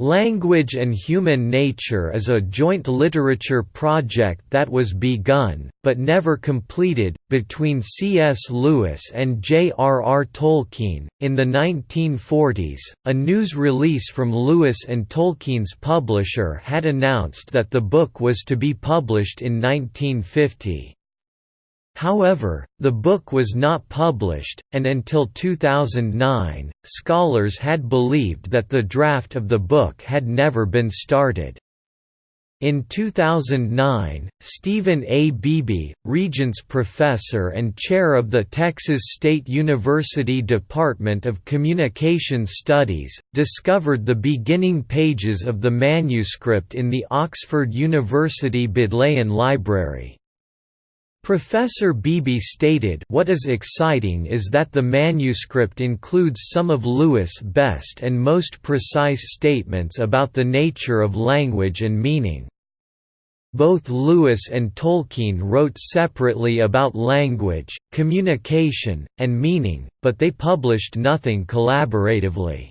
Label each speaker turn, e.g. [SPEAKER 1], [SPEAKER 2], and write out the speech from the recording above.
[SPEAKER 1] Language and Human Nature is a joint literature project that was begun, but never completed, between C.S. Lewis and J.R.R. Tolkien. In the 1940s, a news release from Lewis and Tolkien's publisher had announced that the book was to be published in 1950. However, the book was not published, and until 2009, scholars had believed that the draft of the book had never been started. In 2009, Stephen A. Beebe, Regents Professor and Chair of the Texas State University Department of Communication Studies, discovered the beginning pages of the manuscript in the Oxford University Bodleian Library. Professor Beebe stated what is exciting is that the manuscript includes some of Lewis' best and most precise statements about the nature of language and meaning. Both Lewis and Tolkien wrote separately about language, communication, and meaning, but they published nothing collaboratively.